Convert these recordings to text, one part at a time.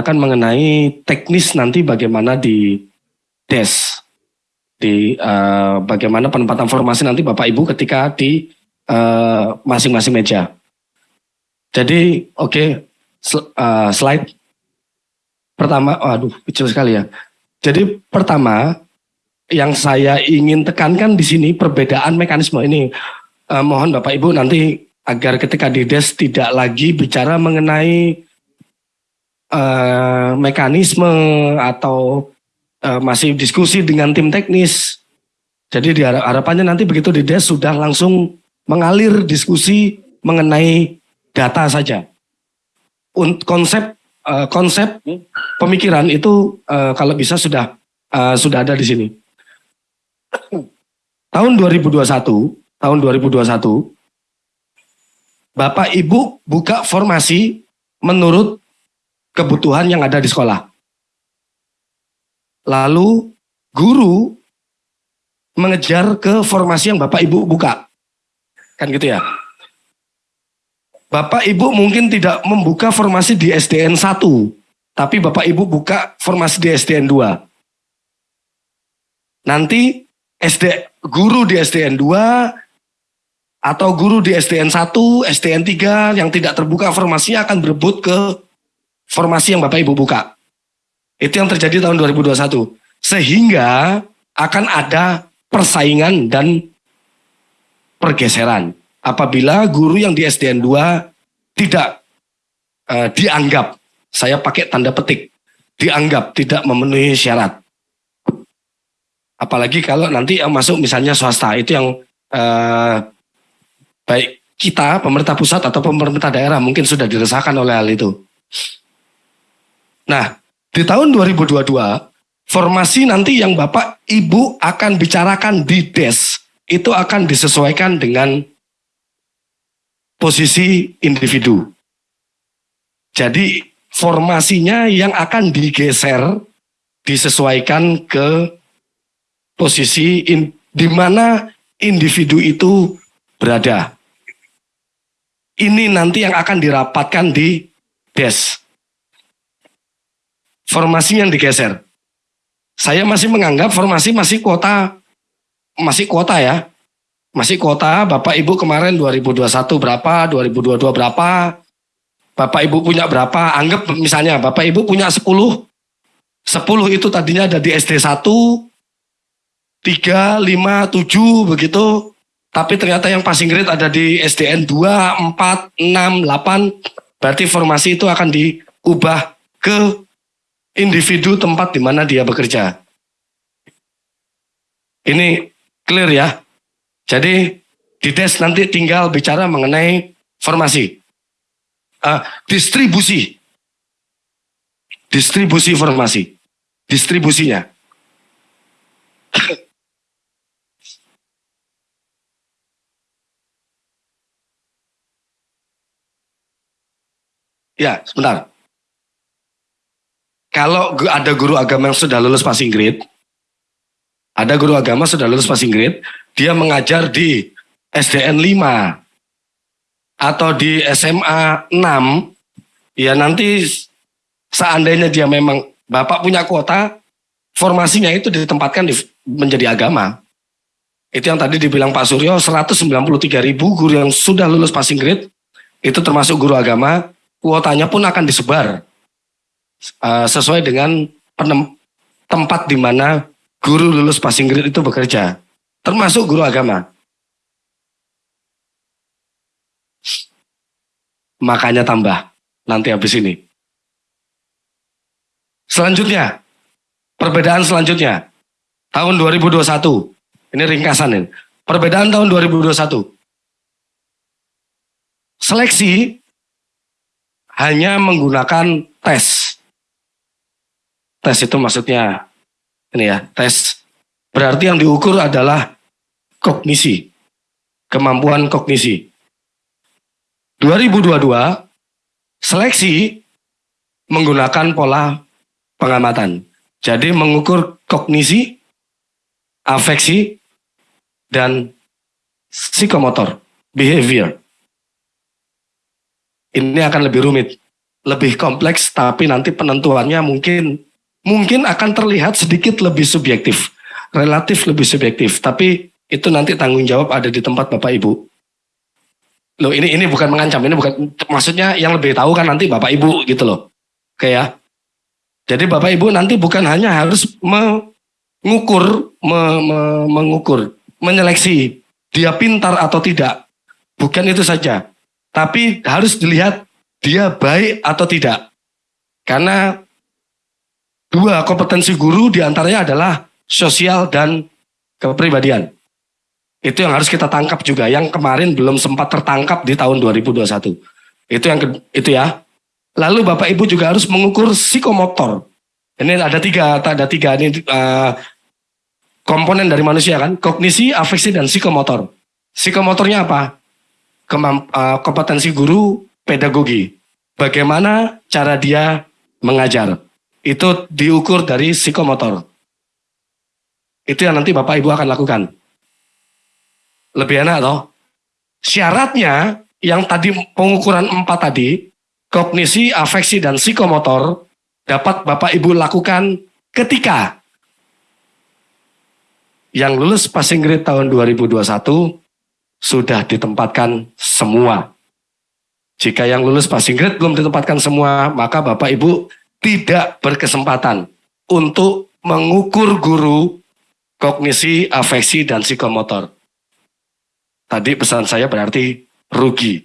akan mengenai teknis nanti bagaimana di des di uh, bagaimana penempatan formasi nanti Bapak Ibu ketika di eh, masing-masing uh, meja. Jadi oke okay, sl uh, slide pertama, waduh kecil sekali ya. Jadi pertama yang saya ingin tekankan di sini perbedaan mekanisme ini. Uh, mohon Bapak Ibu nanti agar ketika di des tidak lagi bicara mengenai uh, mekanisme atau uh, masih diskusi dengan tim teknis. Jadi di harapannya nanti begitu di DES sudah langsung mengalir diskusi mengenai data saja. Untuk konsep uh, konsep pemikiran itu uh, kalau bisa sudah uh, sudah ada di sini. tahun 2021, tahun 2021 Bapak Ibu buka formasi menurut kebutuhan yang ada di sekolah. Lalu guru mengejar ke formasi yang Bapak Ibu buka. Kan gitu ya. Bapak Ibu mungkin tidak membuka formasi di SDN 1, tapi Bapak Ibu buka formasi di SDN 2. Nanti SD guru di SDN 2 atau guru di SDN 1, SDN 3 yang tidak terbuka formasinya akan berebut ke formasi yang Bapak Ibu buka. Itu yang terjadi tahun 2021. Sehingga akan ada persaingan dan pergeseran. Apabila guru yang di SDN 2 tidak uh, dianggap, saya pakai tanda petik, dianggap tidak memenuhi syarat. Apalagi kalau nanti yang masuk misalnya swasta, itu yang uh, baik kita, pemerintah pusat atau pemerintah daerah mungkin sudah dirasakan oleh hal itu. Nah, di tahun 2022, formasi nanti yang Bapak Ibu akan bicarakan di DES itu akan disesuaikan dengan posisi individu. Jadi formasinya yang akan digeser disesuaikan ke posisi in, di mana individu itu berada. Ini nanti yang akan dirapatkan di DES formasi yang digeser. Saya masih menganggap formasi masih kuota, masih kuota ya. Masih kuota, Bapak Ibu kemarin 2021 berapa, 2022 berapa, Bapak Ibu punya berapa, anggap misalnya Bapak Ibu punya 10, 10 itu tadinya ada di SD 1, 3, 5, 7 begitu, tapi ternyata yang passing grade ada di SDN 2, 4, 6, 8, berarti formasi itu akan diubah ke individu tempat di mana dia bekerja. Ini clear ya. Jadi di tes nanti tinggal bicara mengenai formasi. Uh, distribusi. Distribusi formasi. Distribusinya. ya, sebentar. Kalau ada guru agama yang sudah lulus passing grade, ada guru agama sudah lulus passing grade, dia mengajar di SDN 5 atau di SMA 6, ya nanti seandainya dia memang Bapak punya kuota, formasinya itu ditempatkan di, menjadi agama. Itu yang tadi dibilang Pak Suryo, 193 ribu guru yang sudah lulus passing grade, itu termasuk guru agama, kuotanya pun akan disebar uh, sesuai dengan penem, tempat di mana guru lulus passing grade itu bekerja, termasuk guru agama. Makanya tambah nanti habis ini. Selanjutnya, perbedaan selanjutnya. Tahun 2021. Ini ringkasan ini. Perbedaan tahun 2021. Seleksi hanya menggunakan tes. Tes itu maksudnya ini ya, tes. Berarti yang diukur adalah kognisi, kemampuan kognisi. 2022 seleksi menggunakan pola pengamatan. Jadi mengukur kognisi, afeksi, dan psikomotor, behavior. Ini akan lebih rumit. lebih kompleks tapi nanti penentuannya mungkin mungkin akan terlihat sedikit lebih subjektif, relatif lebih subjektif, tapi itu nanti tanggung jawab ada di tempat Bapak Ibu. Loh ini ini bukan mengancam, ini bukan maksudnya yang lebih tahu kan nanti Bapak Ibu gitu loh. Oke ya. Jadi Bapak Ibu nanti bukan hanya harus mengukur, me, me, mengukur, menyeleksi dia pintar atau tidak. Bukan itu saja. Tapi harus dilihat dia baik atau tidak. Karena dua kompetensi guru di antaranya adalah sosial dan kepribadian. Itu yang harus kita tangkap juga. Yang kemarin belum sempat tertangkap di tahun 2021. Itu yang itu ya. Lalu Bapak Ibu juga harus mengukur psikomotor. Ini ada tiga, ada tiga ini uh, komponen dari manusia kan, kognisi, afeksi, dan psikomotor. Psikomotornya apa? Kemamp, uh, kompetensi guru, pedagogi. Bagaimana cara dia mengajar. Itu diukur dari psikomotor. Itu yang nanti Bapak Ibu akan lakukan. Lebih enak toh? Syaratnya yang tadi pengukuran empat tadi, kognisi, afeksi, dan psikomotor dapat Bapak Ibu lakukan ketika yang lulus passing grade tahun 2021 sudah ditempatkan semua jika yang lulus passing grade belum ditempatkan semua, maka Bapak Ibu tidak berkesempatan untuk mengukur guru kognisi, afeksi, dan psikomotor. Tadi pesan saya berarti rugi.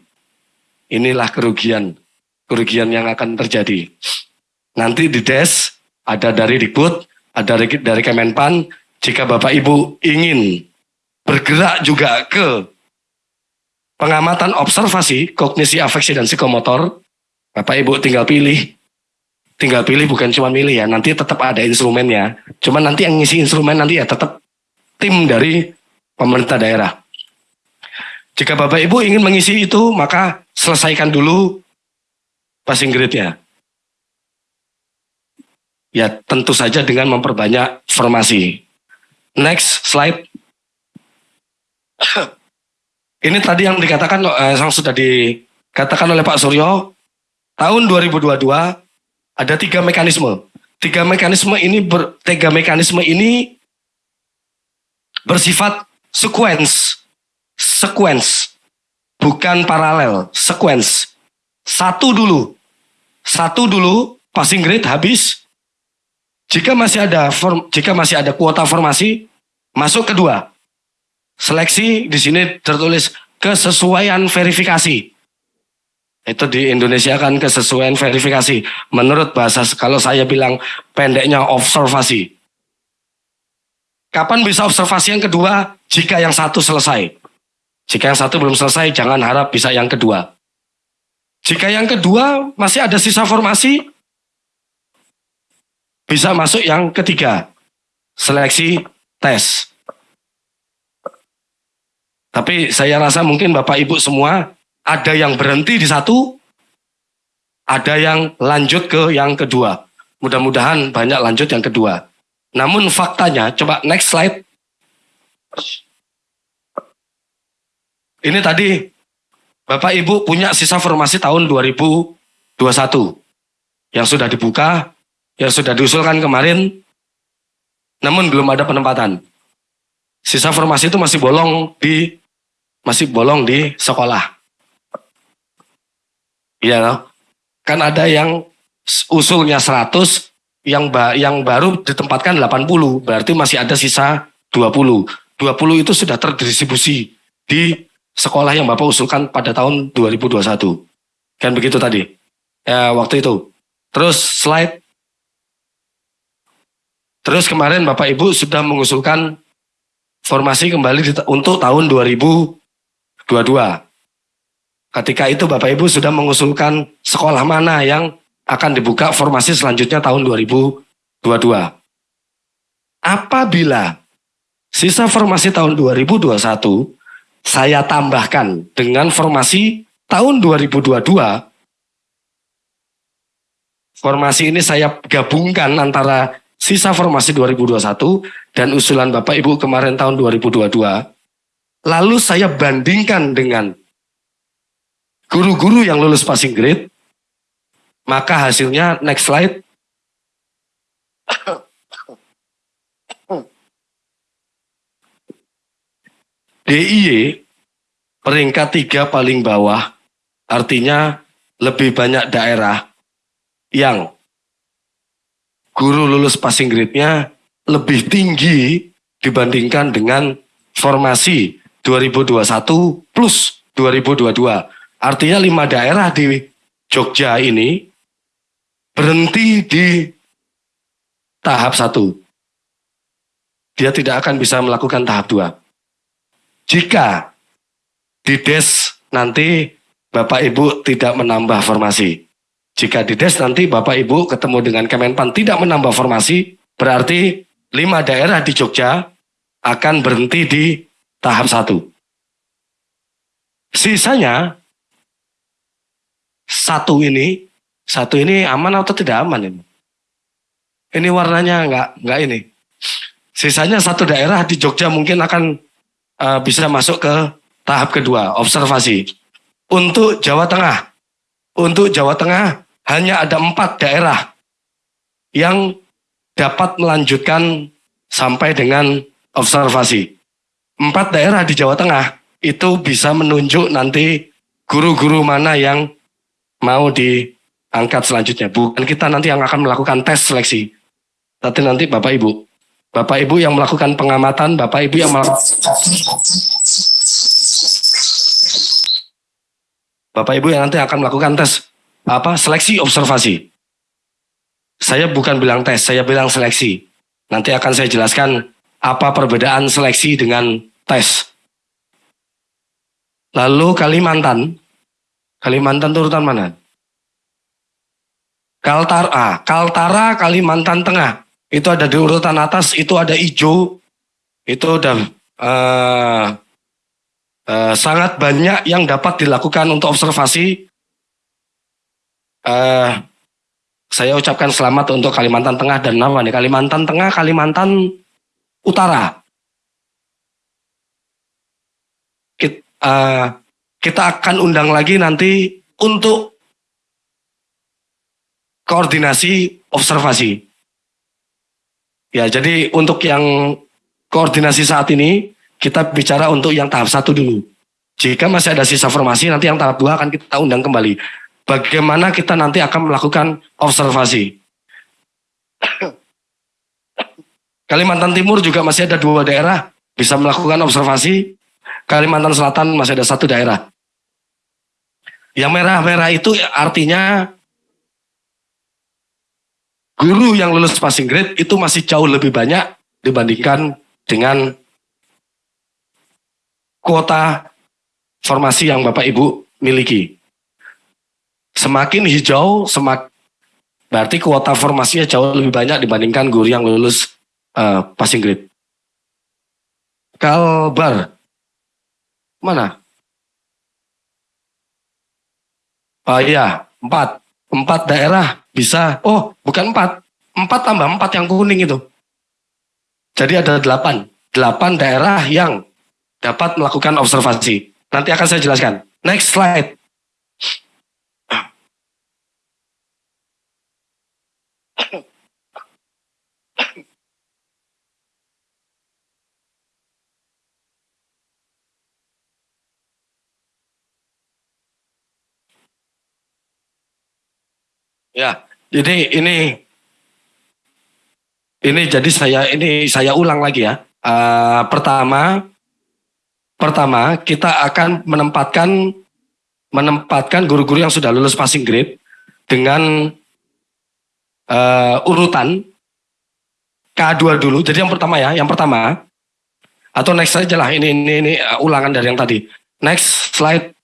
Inilah kerugian, kerugian yang akan terjadi. Nanti di DES ada dari Dikbud, ada dari Kemenpan. Jika Bapak Ibu ingin bergerak juga ke pengamatan observasi, kognisi, afeksi, dan psikomotor, Bapak Ibu tinggal pilih. Tinggal pilih bukan cuma milih ya, nanti tetap ada instrumennya. Cuma nanti yang ngisi instrumen nanti ya tetap tim dari pemerintah daerah. Jika Bapak Ibu ingin mengisi itu, maka selesaikan dulu passing grade-nya. Ya tentu saja dengan memperbanyak formasi. Next slide. Ini tadi yang dikatakan eh, yang sudah dikatakan oleh Pak Suryo tahun 2022 ada tiga mekanisme. Tiga mekanisme ini ber, tiga mekanisme ini bersifat sequence, sequence, bukan paralel, sequence. Satu dulu, satu dulu passing grade habis. Jika masih ada form, jika masih ada kuota formasi, masuk kedua. Seleksi di sini tertulis kesesuaian verifikasi. Itu di Indonesia kan kesesuaian verifikasi. Menurut bahasa kalau saya bilang pendeknya observasi. Kapan bisa observasi yang kedua? Jika yang satu selesai. Jika yang satu belum selesai, jangan harap bisa yang kedua. Jika yang kedua masih ada sisa formasi, bisa masuk yang ketiga. Seleksi tes. Tapi saya rasa mungkin Bapak Ibu semua ada yang berhenti di satu, ada yang lanjut ke yang kedua. Mudah-mudahan banyak lanjut yang kedua. Namun faktanya, coba next slide. Ini tadi Bapak Ibu punya sisa formasi tahun 2021 yang sudah dibuka, yang sudah diusulkan kemarin, namun belum ada penempatan. Sisa formasi itu masih bolong di masih bolong di sekolah. Iya loh. Kan ada yang usulnya 100, yang ba yang baru ditempatkan 80, berarti masih ada sisa 20. 20 itu sudah terdistribusi di sekolah yang Bapak usulkan pada tahun 2021. Kan begitu tadi. Ya, waktu itu. Terus slide. Terus kemarin Bapak Ibu sudah mengusulkan formasi kembali untuk tahun 2000 dua-dua. Ketika itu Bapak Ibu sudah mengusulkan sekolah mana yang akan dibuka formasi selanjutnya tahun 2022. Apabila sisa formasi tahun 2021 saya tambahkan dengan formasi tahun 2022, formasi ini saya gabungkan antara sisa formasi 2021 dan usulan Bapak Ibu kemarin tahun 2022, Lalu saya bandingkan dengan guru-guru yang lulus passing grade, Maka hasilnya next slide. DIY peringkat tiga paling bawah artinya lebih banyak daerah yang guru lulus passing grade-nya lebih tinggi dibandingkan dengan formasi 2021 plus 2022. Artinya lima daerah di Jogja ini berhenti di tahap satu. Dia tidak akan bisa melakukan tahap dua. Jika di DES nanti Bapak Ibu tidak menambah formasi. Jika di DES nanti Bapak Ibu ketemu dengan Kemenpan tidak menambah formasi, berarti lima daerah di Jogja akan berhenti di tahap satu. Sisanya satu ini, satu ini aman atau tidak aman ini? Ini warnanya enggak, enggak ini. Sisanya satu daerah di Jogja mungkin akan uh, bisa masuk ke tahap kedua, observasi. Untuk Jawa Tengah, untuk Jawa Tengah hanya ada empat daerah yang dapat melanjutkan sampai dengan observasi. Empat daerah di Jawa Tengah itu bisa menunjuk nanti guru-guru mana yang mau diangkat selanjutnya. Bukan kita nanti yang akan melakukan tes seleksi. Tapi nanti Bapak Ibu. Bapak Ibu yang melakukan pengamatan, Bapak Ibu yang melakukan Bapak Ibu yang nanti akan melakukan tes apa seleksi observasi. Saya bukan bilang tes, saya bilang seleksi. Nanti akan saya jelaskan apa perbedaan seleksi dengan tes. Lalu Kalimantan, Kalimantan turutan mana? Kaltara, Kaltara Kalimantan Tengah. Itu ada di urutan atas, itu ada hijau, itu udah uh, Uh, sangat banyak yang dapat dilakukan untuk observasi. Uh, saya ucapkan selamat untuk Kalimantan Tengah dan nama nih Kalimantan Tengah, Kalimantan Utara. Kita, uh, kita akan undang lagi nanti untuk koordinasi observasi. Ya, jadi untuk yang koordinasi saat ini kita bicara untuk yang tahap satu dulu. Jika masih ada sisa formasi, nanti yang tahap dua akan kita undang kembali. Bagaimana kita nanti akan melakukan observasi. Kalimantan Timur juga masih ada dua daerah bisa melakukan observasi. Kalimantan Selatan masih ada satu daerah. Yang merah-merah itu artinya guru yang lulus passing grade itu masih jauh lebih banyak dibandingkan dengan kuota formasi yang Bapak Ibu miliki. Semakin hijau, semak berarti kuota formasinya jauh lebih banyak dibandingkan guru yang lulus uh, passing grade. Kalbar, mana? Oh iya, empat. Empat daerah bisa, oh bukan empat. Empat tambah empat yang kuning itu. Jadi ada delapan. Delapan daerah yang dapat melakukan observasi. Nanti akan saya jelaskan. Next slide. Ya, jadi ini ini jadi saya ini saya ulang lagi ya. Uh, pertama Pertama, kita akan menempatkan menempatkan guru-guru yang sudah lulus passing grade dengan uh, urutan K2 dulu. Jadi yang pertama ya, yang pertama atau next saja lah ini ini ini uh, ulangan dari yang tadi. Next slide.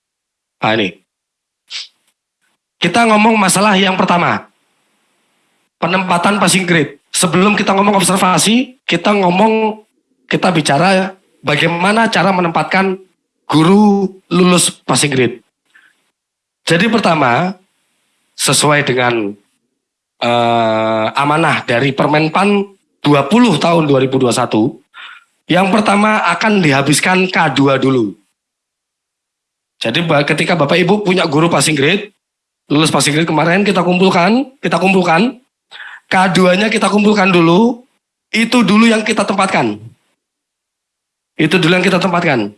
Nah ini. Kita ngomong masalah yang pertama. Penempatan passing grade. Sebelum kita ngomong observasi, kita ngomong kita bicara bagaimana cara menempatkan guru lulus passing grade. Jadi pertama, sesuai dengan uh, amanah dari Permenpan 20 tahun 2021, yang pertama akan dihabiskan K2 dulu. Jadi ketika Bapak Ibu punya guru passing grade, lulus passing grade kemarin kita kumpulkan, kita kumpulkan. K2-nya kita kumpulkan dulu. Itu dulu yang kita tempatkan. Itu dulu yang kita tempatkan.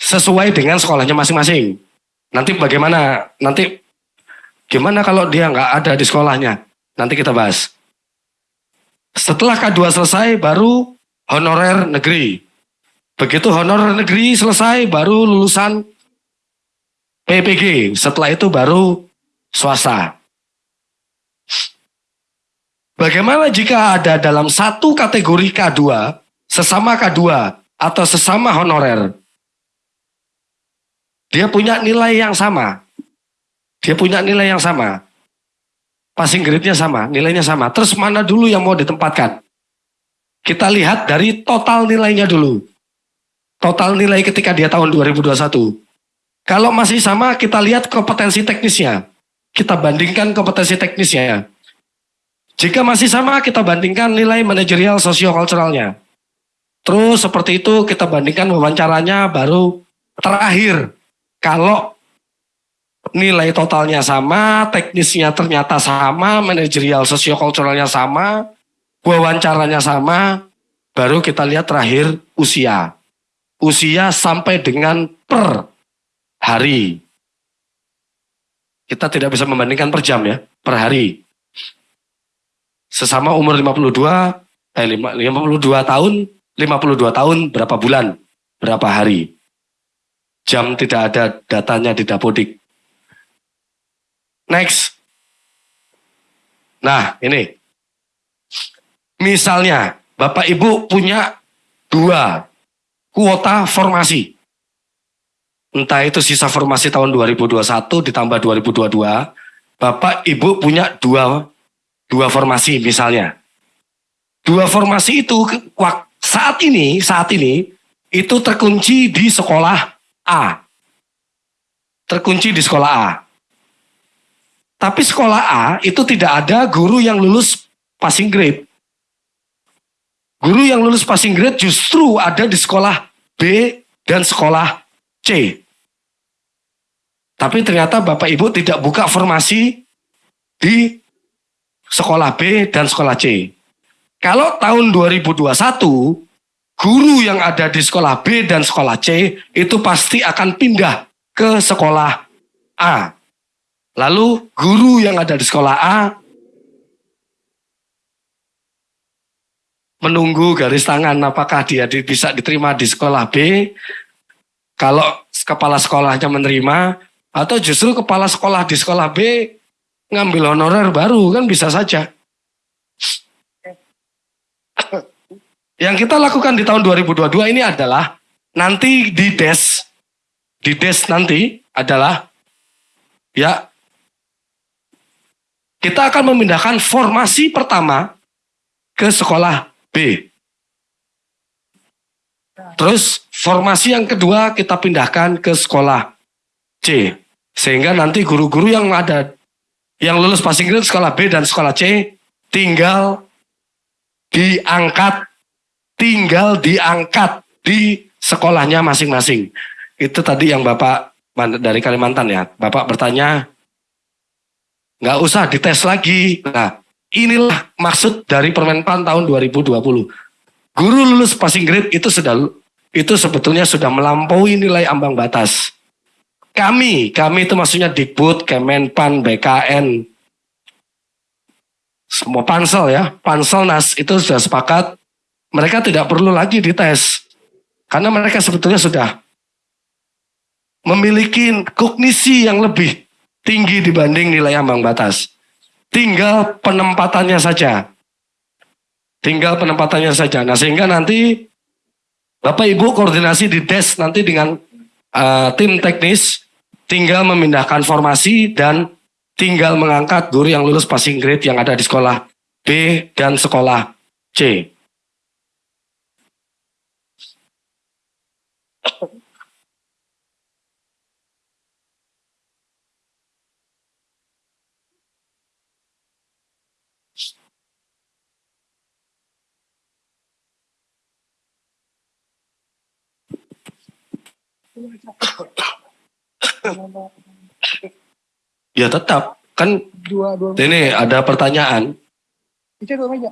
Sesuai dengan sekolahnya masing-masing. Nanti bagaimana? Nanti gimana kalau dia nggak ada di sekolahnya? Nanti kita bahas. Setelah K2 selesai baru honorer negeri. Begitu honorer negeri selesai baru lulusan PPG. Setelah itu baru swasta. Bagaimana jika ada dalam satu kategori K2, sesama K2 atau sesama honorer, dia punya nilai yang sama. Dia punya nilai yang sama. Passing grade-nya sama, nilainya sama. Terus mana dulu yang mau ditempatkan? Kita lihat dari total nilainya dulu. Total nilai ketika dia tahun 2021. Kalau masih sama, kita lihat kompetensi teknisnya. Kita bandingkan kompetensi teknisnya. Jika masih sama, kita bandingkan nilai manajerial sosiokulturalnya. Terus seperti itu kita bandingkan wawancaranya baru terakhir. Kalau nilai totalnya sama, teknisnya ternyata sama, manajerial sosiokulturalnya sama, wawancaranya sama, baru kita lihat terakhir usia. Usia sampai dengan per hari. Kita tidak bisa membandingkan per jam ya, per hari. Sesama umur 52 eh 52 tahun 52 tahun berapa bulan berapa hari. Jam tidak ada datanya di Dapodik. Next. Nah ini. Misalnya Bapak Ibu punya dua kuota formasi entah itu sisa formasi tahun 2021 ditambah 2022 Bapak Ibu punya dua dua formasi misalnya. Dua formasi itu saat ini, saat ini itu terkunci di sekolah A. Terkunci di sekolah A. Tapi sekolah A itu tidak ada guru yang lulus passing grade. Guru yang lulus passing grade justru ada di sekolah B dan sekolah C. Tapi ternyata Bapak Ibu tidak buka formasi di sekolah B dan sekolah C. Kalau tahun 2021, guru yang ada di sekolah B dan sekolah C itu pasti akan pindah ke sekolah A. Lalu guru yang ada di sekolah A menunggu garis tangan apakah dia bisa diterima di sekolah B. Kalau kepala sekolahnya menerima atau justru kepala sekolah di sekolah B ngambil honorer baru kan bisa saja. Yang kita lakukan di tahun 2022 ini adalah nanti di des di des nanti adalah ya kita akan memindahkan formasi pertama ke sekolah B. Terus formasi yang kedua kita pindahkan ke sekolah C. Sehingga nanti guru-guru yang ada yang lulus passing grade sekolah B dan sekolah C tinggal diangkat tinggal diangkat di sekolahnya masing-masing. Itu tadi yang Bapak dari Kalimantan ya. Bapak bertanya, nggak usah dites lagi. Nah, inilah maksud dari Permenpan tahun 2020. Guru lulus passing grade itu sudah itu sebetulnya sudah melampaui nilai ambang batas. Kami, kami itu maksudnya Dikbud, Kemenpan, BKN, semua pansel ya, pansel nas itu sudah sepakat mereka tidak perlu lagi dites karena mereka sebetulnya sudah memiliki kognisi yang lebih tinggi dibanding nilai ambang batas. Tinggal penempatannya saja. Tinggal penempatannya saja. Nah sehingga nanti Bapak Ibu koordinasi di des nanti dengan uh, tim teknis tinggal memindahkan formasi dan tinggal mengangkat guru yang lulus passing grade yang ada di sekolah B dan sekolah C. Ya tetap, Kan Dua, dua. ini ada pertanyaan. Ica dua meja.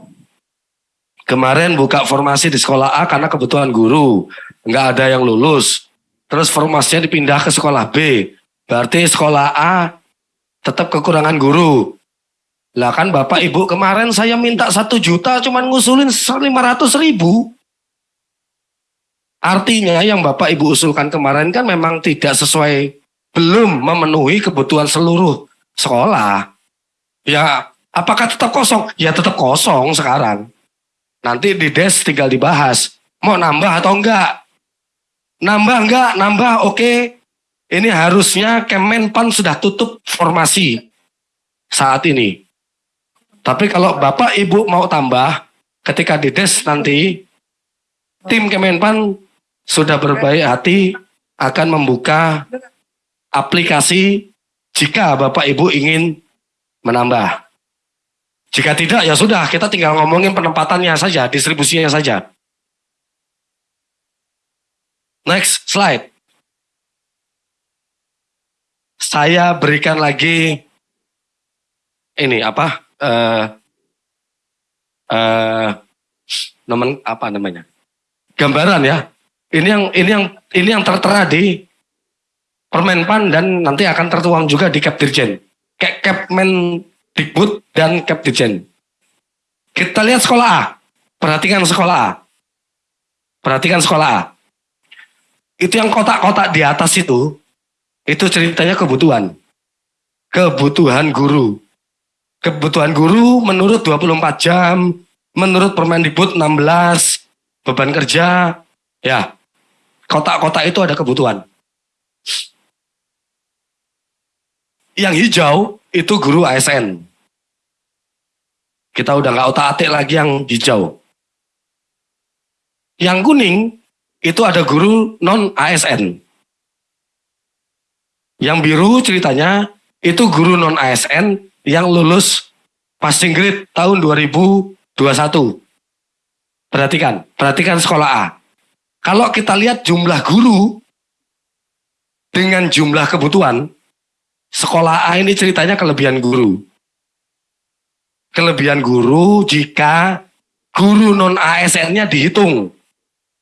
Kemarin buka formasi di sekolah A karena kebutuhan guru. Nggak ada yang lulus. Terus formasinya dipindah ke sekolah B. Berarti sekolah A tetap kekurangan guru. Lah kan Bapak Ibu kemarin saya minta satu juta cuman ngusulin 500 ribu. Artinya yang Bapak Ibu usulkan kemarin kan memang tidak sesuai, belum memenuhi kebutuhan seluruh sekolah. Ya apakah tetap kosong? Ya tetap kosong sekarang. Nanti di des tinggal dibahas. Mau nambah atau enggak? Nambah enggak? Nambah oke. Ini harusnya Kemenpan sudah tutup formasi saat ini. Tapi kalau Bapak Ibu mau tambah, ketika di des nanti, tim Kemenpan sudah berbaik hati akan membuka aplikasi jika Bapak Ibu ingin menambah. Jika tidak ya sudah kita tinggal ngomongin penempatannya saja, distribusinya saja. Next slide. Saya berikan lagi ini apa? Eh eh nomen apa namanya? Gambaran ya. Ini yang ini yang ini yang tertera di Permenpan dan nanti akan tertuang juga di Kapdirjen. Kayak Kapmen Dikbud dan Kapdirjen. Kita lihat sekolah A. Perhatikan sekolah A. Perhatikan sekolah A. Itu yang kotak-kotak di atas itu, itu ceritanya kebutuhan. Kebutuhan guru. Kebutuhan guru menurut 24 jam, menurut Permendikbud 16, beban kerja, ya. Kotak-kotak itu ada kebutuhan. Yang hijau itu guru ASN. Kita udah nggak otak atik lagi yang hijau. Yang kuning itu ada guru non ASN. Yang biru ceritanya itu guru non ASN yang lulus passing grade tahun 2021. Perhatikan, perhatikan sekolah A. Kalau kita lihat jumlah guru dengan jumlah kebutuhan, sekolah A ini ceritanya kelebihan guru. Kelebihan guru jika guru non ASN-nya dihitung.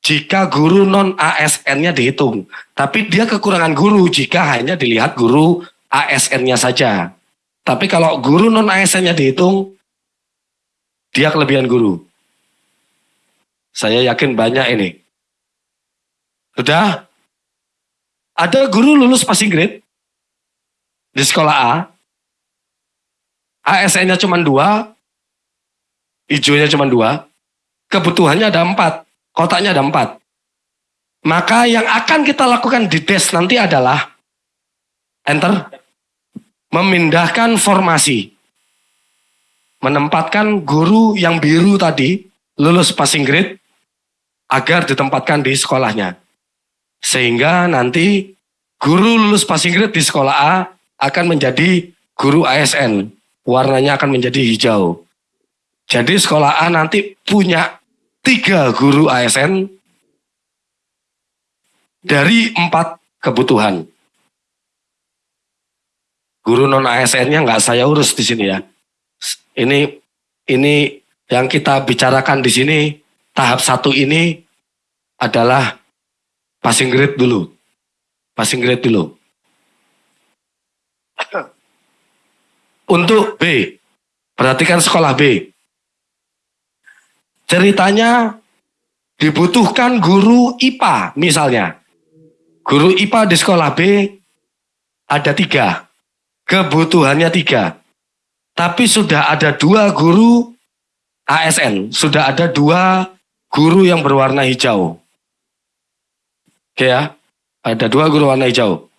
Jika guru non ASN-nya dihitung. Tapi dia kekurangan guru jika hanya dilihat guru ASN-nya saja. Tapi kalau guru non ASN-nya dihitung, dia kelebihan guru. Saya yakin banyak ini. Sudah? Ada guru lulus passing grade di sekolah A. ASN-nya cuma dua, hijaunya cuma dua, kebutuhannya ada empat, kotaknya ada empat. Maka yang akan kita lakukan di des nanti adalah enter, memindahkan formasi, menempatkan guru yang biru tadi lulus passing grade agar ditempatkan di sekolahnya. Sehingga nanti guru lulus passing grade di sekolah A akan menjadi guru ASN. Warnanya akan menjadi hijau. Jadi sekolah A nanti punya tiga guru ASN dari empat kebutuhan. Guru non ASN-nya nggak saya urus di sini ya. Ini ini yang kita bicarakan di sini tahap satu ini adalah passing grade dulu. Passing grade dulu. Untuk B, perhatikan sekolah B. Ceritanya dibutuhkan guru IPA misalnya. Guru IPA di sekolah B ada tiga. Kebutuhannya tiga. Tapi sudah ada dua guru ASN. Sudah ada dua guru yang berwarna hijau. Oke ya. Ada dua guru warna hijau.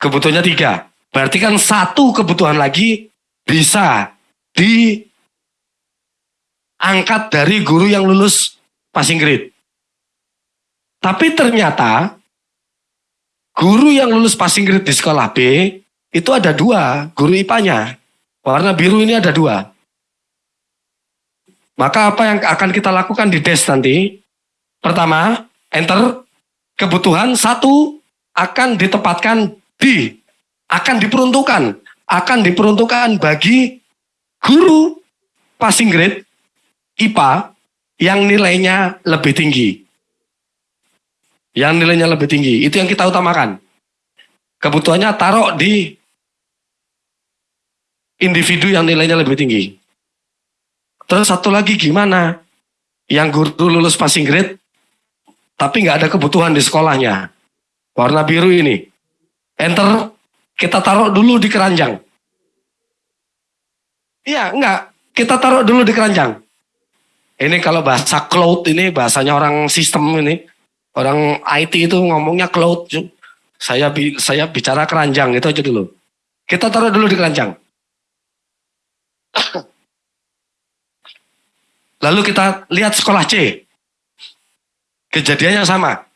Kebutuhannya tiga. Berarti kan satu kebutuhan lagi bisa diangkat dari guru yang lulus passing grade. Tapi ternyata guru yang lulus passing grade di sekolah B itu ada dua guru IPA-nya. Warna biru ini ada dua. Maka apa yang akan kita lakukan di des nanti? Pertama, enter kebutuhan satu akan ditempatkan di akan diperuntukkan akan diperuntukkan bagi guru passing grade IPA yang nilainya lebih tinggi. Yang nilainya lebih tinggi, itu yang kita utamakan. Kebutuhannya taruh di individu yang nilainya lebih tinggi. Terus satu lagi gimana? Yang guru lulus passing grade, tapi nggak ada kebutuhan di sekolahnya. Warna biru ini. Enter, kita taruh dulu di keranjang. Iya, enggak. Kita taruh dulu di keranjang. Ini kalau bahasa cloud ini, bahasanya orang sistem ini. Orang IT itu ngomongnya cloud. Saya saya bicara keranjang, itu aja dulu. Kita taruh dulu di keranjang. Lalu kita lihat sekolah C. Kejadiannya sama.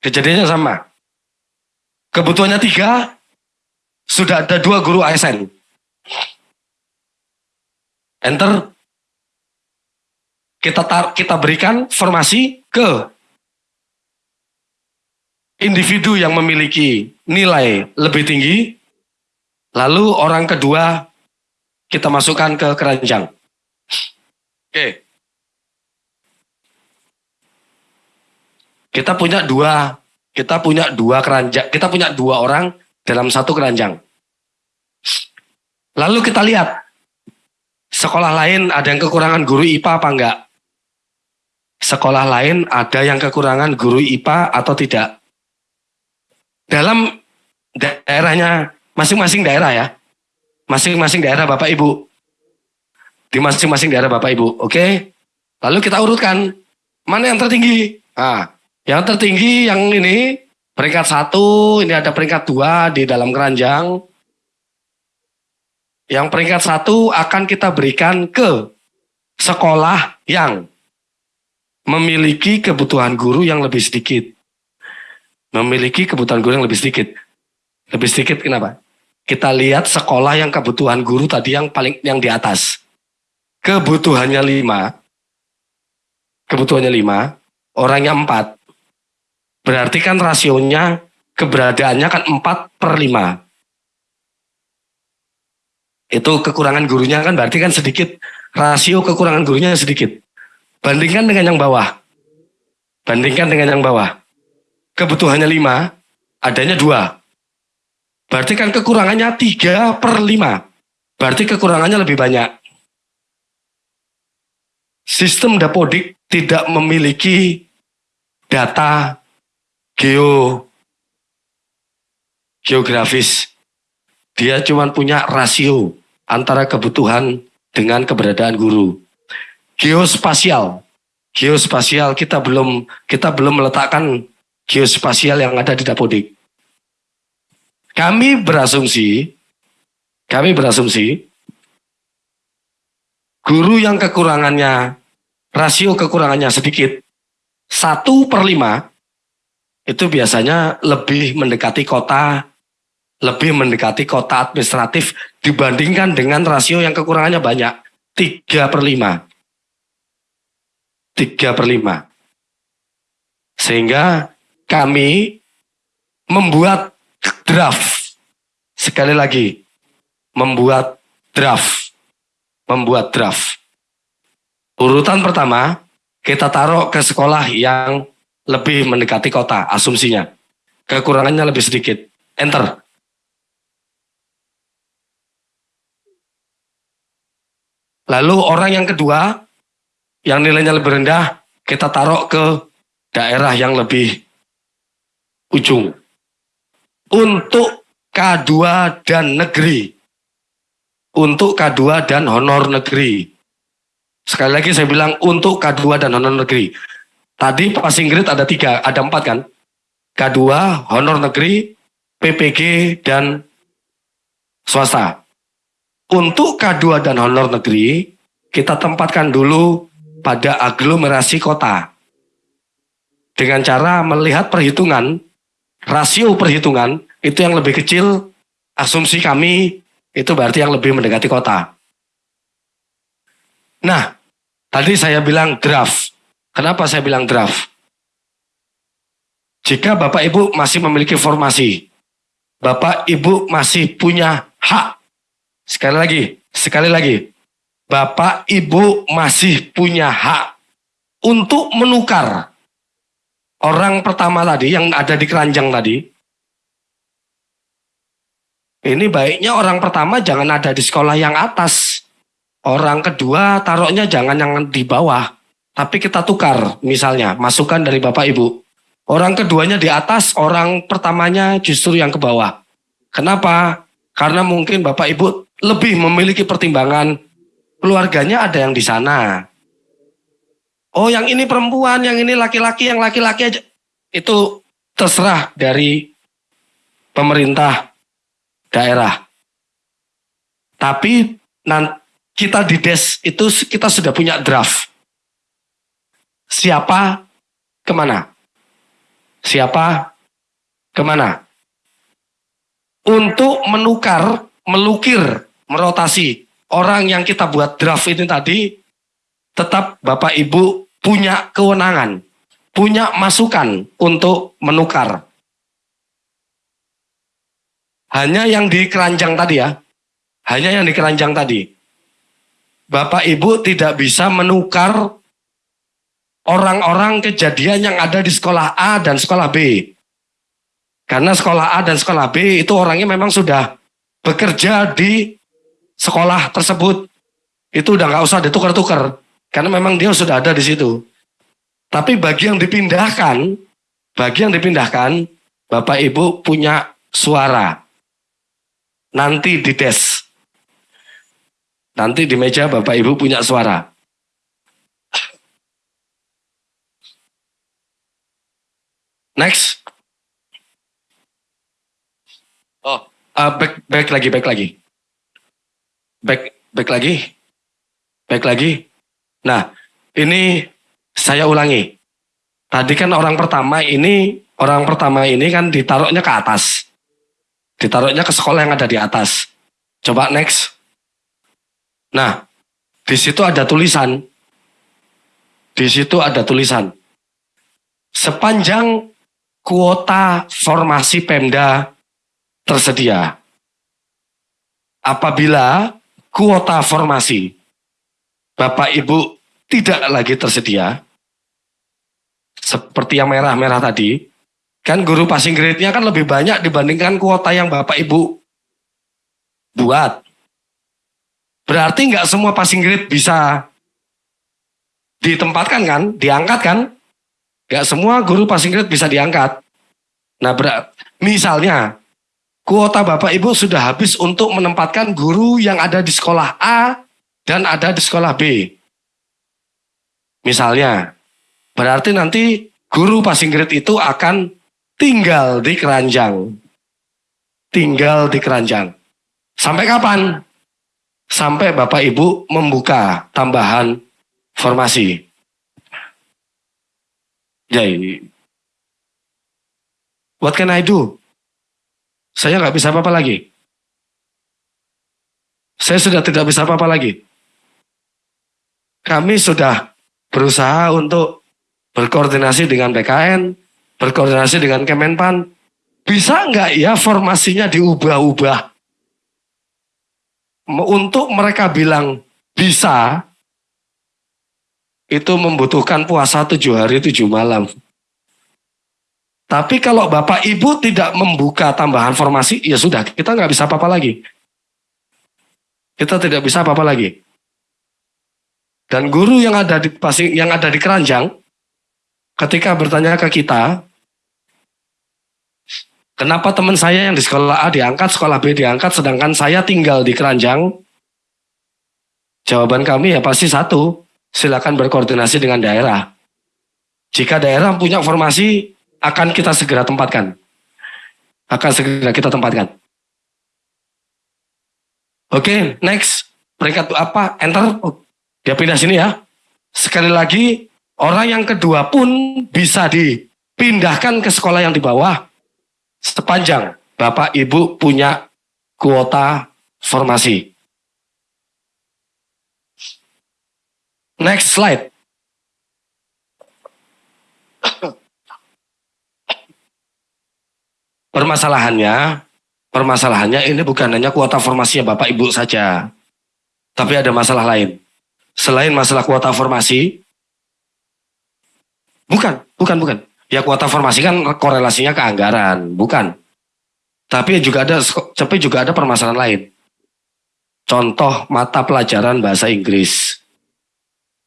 Kejadiannya sama. Kebutuhannya tiga, sudah ada dua guru ASN. Enter. Kita tar, kita berikan formasi ke individu yang memiliki nilai lebih tinggi. Lalu orang kedua kita masukkan ke keranjang. Oke. Kita punya dua, kita punya dua keranjang, kita punya dua orang dalam satu keranjang. Lalu kita lihat sekolah lain ada yang kekurangan guru IPA apa enggak? Sekolah lain ada yang kekurangan guru IPA atau tidak? Dalam daerahnya masing-masing daerah ya. Masing-masing daerah Bapak Ibu. Di masing-masing daerah Bapak Ibu, oke? Lalu kita urutkan mana yang tertinggi? Nah, yang tertinggi yang ini peringkat satu, ini ada peringkat dua di dalam keranjang. Yang peringkat satu akan kita berikan ke sekolah yang memiliki kebutuhan guru yang lebih sedikit. Memiliki kebutuhan guru yang lebih sedikit. Lebih sedikit kenapa? Kita lihat sekolah yang kebutuhan guru tadi yang paling yang di atas. Kebutuhannya lima. Kebutuhannya lima. Orangnya empat. Berarti kan rasionya keberadaannya kan 4 per 5. Itu kekurangan gurunya kan berarti kan sedikit. Rasio kekurangan gurunya sedikit. Bandingkan dengan yang bawah. Bandingkan dengan yang bawah. Kebutuhannya 5, adanya 2. Berarti kan kekurangannya 3 per 5. Berarti kekurangannya lebih banyak. Sistem dapodik tidak memiliki data geo geografis. Dia cuma punya rasio antara kebutuhan dengan keberadaan guru. Geospasial. Geospasial kita belum kita belum meletakkan geospasial yang ada di Dapodik. Kami berasumsi kami berasumsi guru yang kekurangannya rasio kekurangannya sedikit satu per lima itu biasanya lebih mendekati kota, lebih mendekati kota administratif dibandingkan dengan rasio yang kekurangannya banyak. 3 per 5. 3 per 5. Sehingga kami membuat draft. Sekali lagi, membuat draft. Membuat draft. Urutan pertama, kita taruh ke sekolah yang lebih mendekati kota, asumsinya. Kekurangannya lebih sedikit. Enter. Lalu orang yang kedua, yang nilainya lebih rendah, kita taruh ke daerah yang lebih ujung. Untuk K2 dan negeri. Untuk K2 dan honor negeri. Sekali lagi saya bilang untuk K2 dan honor negeri. Tadi passing grade ada tiga, ada empat kan? K2, honor negeri, PPG, dan swasta. Untuk K2 dan honor negeri, kita tempatkan dulu pada aglomerasi kota. Dengan cara melihat perhitungan, rasio perhitungan, itu yang lebih kecil, asumsi kami, itu berarti yang lebih mendekati kota. Nah, tadi saya bilang draft. Kenapa saya bilang draft? Jika Bapak Ibu masih memiliki formasi, Bapak Ibu masih punya hak. Sekali lagi, sekali lagi. Bapak Ibu masih punya hak untuk menukar orang pertama tadi yang ada di keranjang tadi. Ini baiknya orang pertama jangan ada di sekolah yang atas. Orang kedua taruhnya jangan yang di bawah. Tapi kita tukar misalnya masukan dari Bapak Ibu. Orang keduanya di atas, orang pertamanya justru yang ke bawah. Kenapa? Karena mungkin Bapak Ibu lebih memiliki pertimbangan keluarganya ada yang di sana. Oh yang ini perempuan, yang ini laki-laki, yang laki-laki aja. Itu terserah dari pemerintah daerah. Tapi nanti kita di DES itu kita sudah punya draft. Siapa ke mana? Siapa ke mana? Untuk menukar, melukir, merotasi orang yang kita buat draft ini tadi tetap Bapak Ibu punya kewenangan, punya masukan untuk menukar. Hanya yang di keranjang tadi ya, hanya yang di keranjang tadi. Bapak Ibu tidak bisa menukar orang-orang kejadian yang ada di sekolah A dan sekolah B. Karena sekolah A dan sekolah B itu orangnya memang sudah bekerja di sekolah tersebut itu udah nggak usah ditukar-tukar karena memang dia sudah ada di situ. Tapi bagi yang dipindahkan, bagi yang dipindahkan, Bapak Ibu punya suara. Nanti di des. Nanti di meja Bapak Ibu punya suara. Next. Oh, uh, back, back lagi, back lagi. Back, back lagi. Back lagi. Nah, ini saya ulangi. Tadi kan orang pertama ini, orang pertama ini kan ditaruhnya ke atas. Ditaruhnya ke sekolah yang ada di atas. Coba next. Nah, di situ ada tulisan. Di situ ada tulisan. Sepanjang kuota formasi Pemda tersedia. Apabila kuota formasi. Bapak Ibu tidak lagi tersedia. Seperti yang merah-merah tadi. Kan guru passing grade-nya kan lebih banyak dibandingkan kuota yang Bapak Ibu buat. Berarti nggak semua passing grade bisa ditempatkan kan, diangkat kan? Nggak semua guru passing grade bisa diangkat. Nah, misalnya kuota Bapak Ibu sudah habis untuk menempatkan guru yang ada di sekolah A dan ada di sekolah B. Misalnya, berarti nanti guru passing grade itu akan tinggal di keranjang. Tinggal di keranjang. Sampai kapan? Sampai Bapak Ibu membuka tambahan formasi. Jadi, what can I do? Saya nggak bisa apa-apa lagi. Saya sudah tidak bisa apa-apa lagi. Kami sudah berusaha untuk berkoordinasi dengan BKN, berkoordinasi dengan Kemenpan. Bisa nggak ya formasinya diubah-ubah? Untuk mereka bilang bisa, itu membutuhkan puasa tujuh hari tujuh malam. Tapi kalau Bapak Ibu tidak membuka tambahan formasi, ya sudah, kita nggak bisa apa-apa lagi. Kita tidak bisa apa-apa lagi. Dan guru yang ada di pasing, yang ada di keranjang, ketika bertanya ke kita, kenapa teman saya yang di sekolah A diangkat, sekolah B diangkat, sedangkan saya tinggal di keranjang? Jawaban kami ya pasti satu, silakan berkoordinasi dengan daerah. Jika daerah punya formasi, akan kita segera tempatkan. Akan segera kita tempatkan. Oke, okay, next. Peringkat apa? Enter. Oh, dia pindah sini ya. Sekali lagi, orang yang kedua pun bisa dipindahkan ke sekolah yang di bawah. Sepanjang Bapak Ibu punya kuota formasi. Next slide. Permasalahannya, Permasalahannya ini bukan hanya kuota formasinya Bapak Ibu saja. Tapi ada masalah lain. Selain masalah kuota formasi, bukan, bukan, bukan. Ya kuota formasi kan korelasinya ke anggaran, bukan. Tapi juga ada tapi juga ada permasalahan lain. Contoh mata pelajaran bahasa Inggris.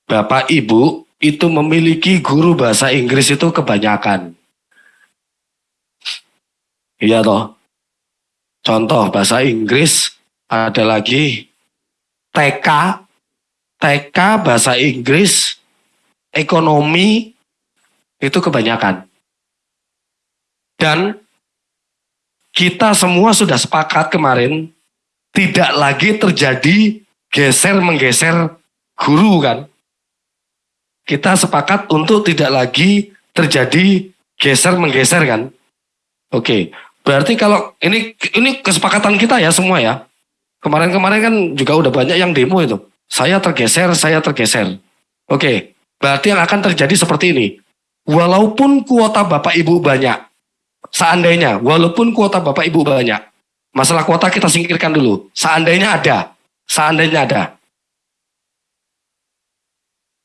Bapak Ibu itu memiliki guru bahasa Inggris itu kebanyakan. Iya toh. Contoh bahasa Inggris ada lagi TK, TK bahasa Inggris, ekonomi itu kebanyakan. Dan kita semua sudah sepakat kemarin tidak lagi terjadi geser menggeser guru kan. Kita sepakat untuk tidak lagi terjadi geser menggeser kan. Oke, berarti kalau ini ini kesepakatan kita ya semua ya. Kemarin-kemarin kan juga udah banyak yang demo itu. Saya tergeser, saya tergeser. Oke, berarti yang akan terjadi seperti ini. Walaupun kuota Bapak Ibu banyak, seandainya, walaupun kuota Bapak Ibu banyak, masalah kuota kita singkirkan dulu. Seandainya ada, seandainya ada.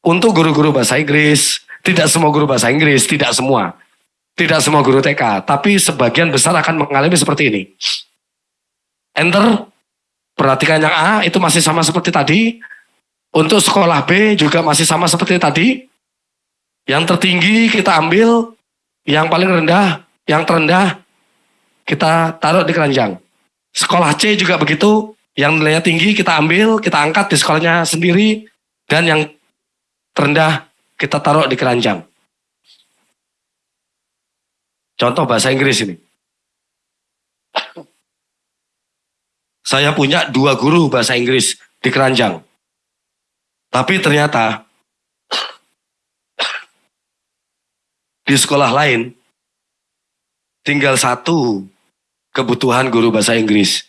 Untuk guru-guru bahasa Inggris, tidak semua guru bahasa Inggris, tidak semua. Tidak semua guru TK, tapi sebagian besar akan mengalami seperti ini. Enter, Perhatikan yang A itu masih sama seperti tadi. Untuk sekolah B juga masih sama seperti tadi. Yang tertinggi kita ambil, yang paling rendah, yang terendah kita taruh di keranjang. Sekolah C juga begitu, yang nilainya tinggi kita ambil, kita angkat di sekolahnya sendiri, dan yang terendah kita taruh di keranjang. Contoh bahasa Inggris ini. Saya punya dua guru bahasa Inggris di Keranjang. Tapi ternyata di sekolah lain tinggal satu kebutuhan guru bahasa Inggris.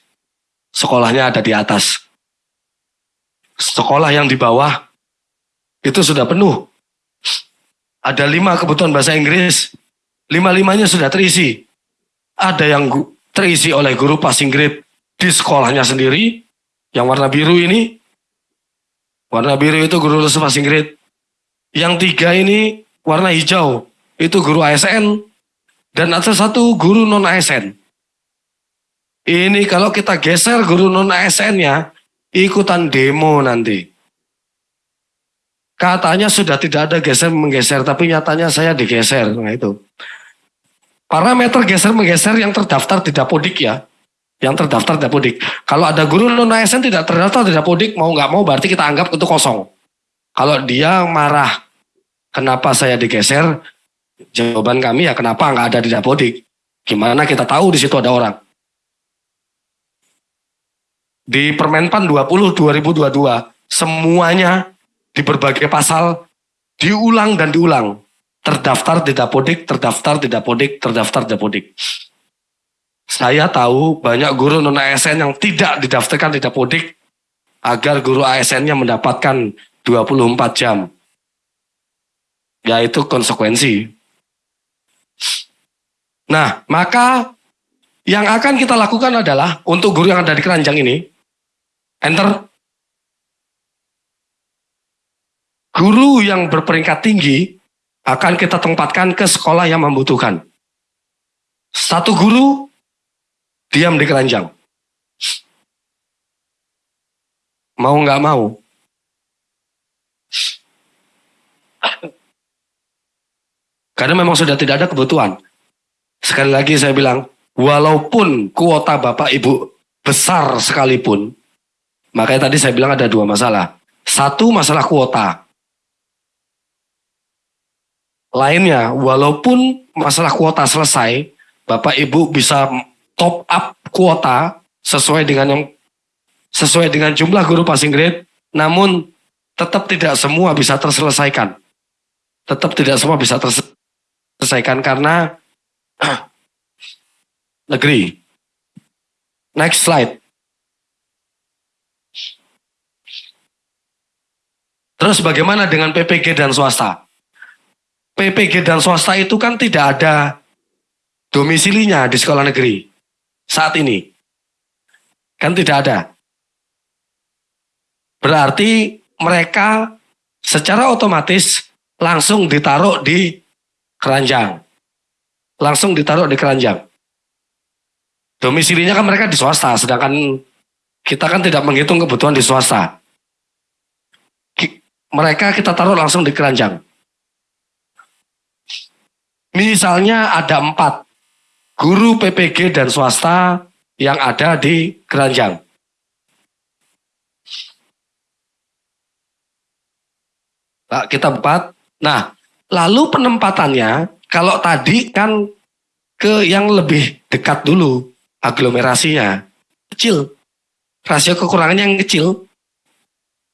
Sekolahnya ada di atas. Sekolah yang di bawah itu sudah penuh. Ada lima kebutuhan bahasa Inggris, lima-limanya sudah terisi. Ada yang terisi oleh guru passing grade di sekolahnya sendiri, yang warna biru ini, warna biru itu guru les bahasa Inggris. Yang tiga ini warna hijau, itu guru ASN. Dan ada satu guru non ASN. Ini kalau kita geser guru non ASN-nya, ikutan demo nanti. Katanya sudah tidak ada geser menggeser, tapi nyatanya saya digeser. Nah itu. Parameter geser menggeser yang terdaftar di Dapodik ya yang terdaftar Dapodik. Kalau ada guru non ASN tidak terdaftar di Dapodik, mau nggak mau berarti kita anggap itu kosong. Kalau dia marah, kenapa saya digeser? Jawaban kami ya kenapa nggak ada di Dapodik? Gimana kita tahu di situ ada orang? Di Permenpan 20 2022 semuanya di berbagai pasal diulang dan diulang. Terdaftar di Dapodik, terdaftar di Dapodik, terdaftar di Dapodik. Saya tahu banyak guru non ASN yang tidak didaftarkan di Dapodik agar guru ASN-nya mendapatkan 24 jam. Yaitu konsekuensi. Nah, maka yang akan kita lakukan adalah untuk guru yang ada di keranjang ini, enter. Guru yang berperingkat tinggi akan kita tempatkan ke sekolah yang membutuhkan. Satu guru diam di keranjang. Mau nggak mau. Karena memang sudah tidak ada kebutuhan. Sekali lagi saya bilang, walaupun kuota Bapak Ibu besar sekalipun, makanya tadi saya bilang ada dua masalah. Satu masalah kuota. Lainnya, walaupun masalah kuota selesai, Bapak Ibu bisa top up kuota sesuai dengan yang sesuai dengan jumlah guru passing grade, namun tetap tidak semua bisa terselesaikan. Tetap tidak semua bisa terselesaikan karena negeri. Next slide. Terus bagaimana dengan PPG dan swasta? PPG dan swasta itu kan tidak ada domisilinya di sekolah negeri saat ini. Kan tidak ada. Berarti mereka secara otomatis langsung ditaruh di keranjang. Langsung ditaruh di keranjang. Domisilinya kan mereka di swasta, sedangkan kita kan tidak menghitung kebutuhan di swasta. Mereka kita taruh langsung di keranjang. Misalnya ada empat guru PPG dan swasta yang ada di keranjang. Nah, kita empat. Nah, lalu penempatannya kalau tadi kan ke yang lebih dekat dulu aglomerasinya kecil. Rasio kekurangannya yang kecil.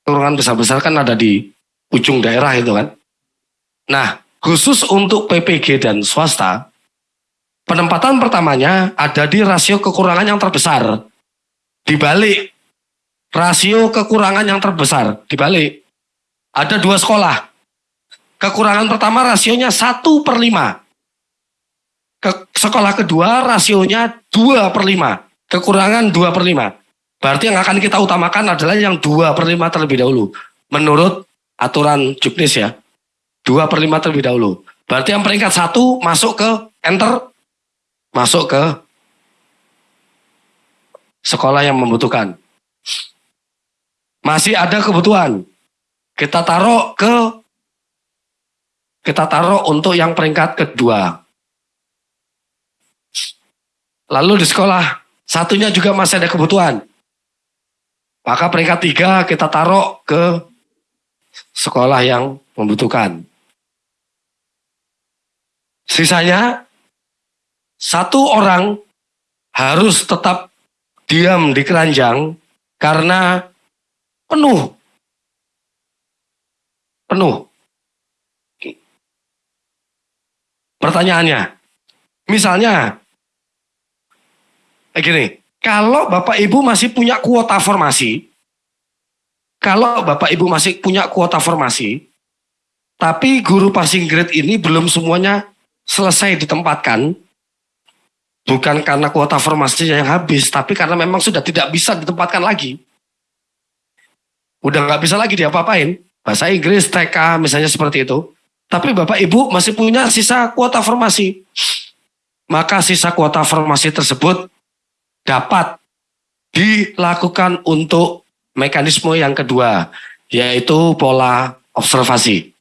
Kekurangan besar-besar kan ada di ujung daerah itu kan. Nah, khusus untuk PPG dan swasta, penempatan pertamanya ada di rasio kekurangan yang terbesar. Dibalik rasio kekurangan yang terbesar, dibalik. Ada dua sekolah. Kekurangan pertama rasionya satu per lima ke sekolah kedua rasionya 2 per 5. Kekurangan 2 per 5. Berarti yang akan kita utamakan adalah yang 2 per 5 terlebih dahulu. Menurut aturan juknis ya. 2 per 5 terlebih dahulu. Berarti yang peringkat satu masuk ke enter. Masuk ke sekolah yang membutuhkan. Masih ada kebutuhan. Kita taruh ke kita taruh untuk yang peringkat kedua. Lalu di sekolah satunya juga masih ada kebutuhan. Maka peringkat tiga kita taruh ke sekolah yang membutuhkan. Sisanya satu orang harus tetap diam di keranjang karena penuh. Penuh. Pertanyaannya, misalnya eh gini, kalau Bapak Ibu masih punya kuota formasi, kalau Bapak Ibu masih punya kuota formasi, tapi guru passing grade ini belum semuanya selesai ditempatkan, bukan karena kuota formasinya yang habis, tapi karena memang sudah tidak bisa ditempatkan lagi. Udah nggak bisa lagi diapa-apain. Bahasa Inggris, TK, misalnya seperti itu. Tapi Bapak Ibu masih punya sisa kuota formasi. Maka sisa kuota formasi tersebut dapat dilakukan untuk mekanisme yang kedua, yaitu pola observasi.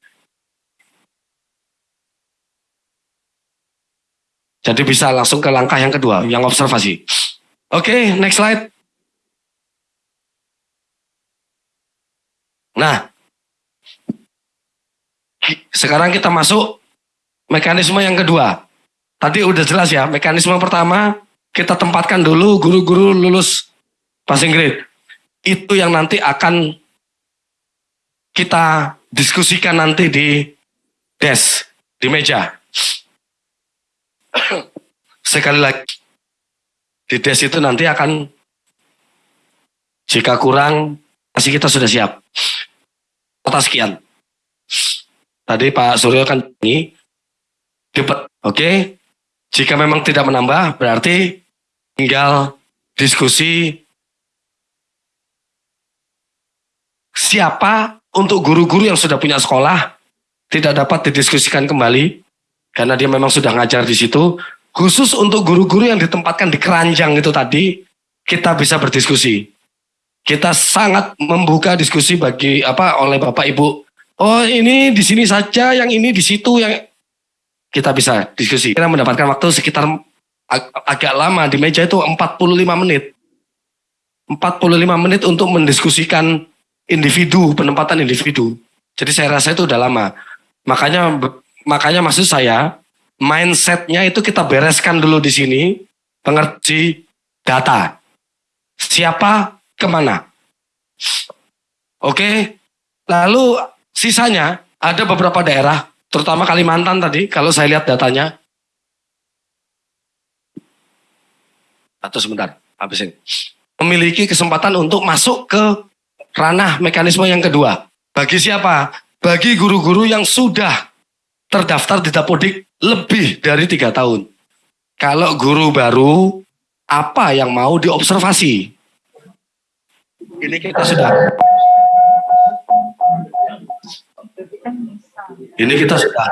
Jadi bisa langsung ke langkah yang kedua, yang observasi. Oke, okay, next slide. Nah, sekarang kita masuk mekanisme yang kedua. Tadi udah jelas ya, mekanisme pertama kita tempatkan dulu guru-guru lulus passing grade. Itu yang nanti akan kita diskusikan nanti di desk, di meja. Sekali lagi, di desk itu nanti akan, jika kurang, pasti kita sudah siap. Kota sekian. Tadi Pak Suryo kan ini, oke, okay? Jika memang tidak menambah, berarti tinggal diskusi siapa untuk guru-guru yang sudah punya sekolah tidak dapat didiskusikan kembali karena dia memang sudah ngajar di situ. Khusus untuk guru-guru yang ditempatkan di keranjang itu tadi, kita bisa berdiskusi. Kita sangat membuka diskusi bagi apa oleh Bapak Ibu. Oh ini di sini saja, yang ini di situ, yang kita bisa diskusi. Kita mendapatkan waktu sekitar ag agak lama di meja itu 45 menit. 45 menit untuk mendiskusikan individu, penempatan individu. Jadi saya rasa itu udah lama. Makanya makanya maksud saya mindsetnya itu kita bereskan dulu di sini, pengerti data. Siapa ke mana. Oke, lalu sisanya ada beberapa daerah terutama Kalimantan tadi, kalau saya lihat datanya, atau sebentar, habisin, memiliki kesempatan untuk masuk ke ranah mekanisme yang kedua. Bagi siapa? Bagi guru-guru yang sudah terdaftar di Dapodik lebih dari tiga tahun. Kalau guru baru, apa yang mau diobservasi? ini kita sudah ini kita sudah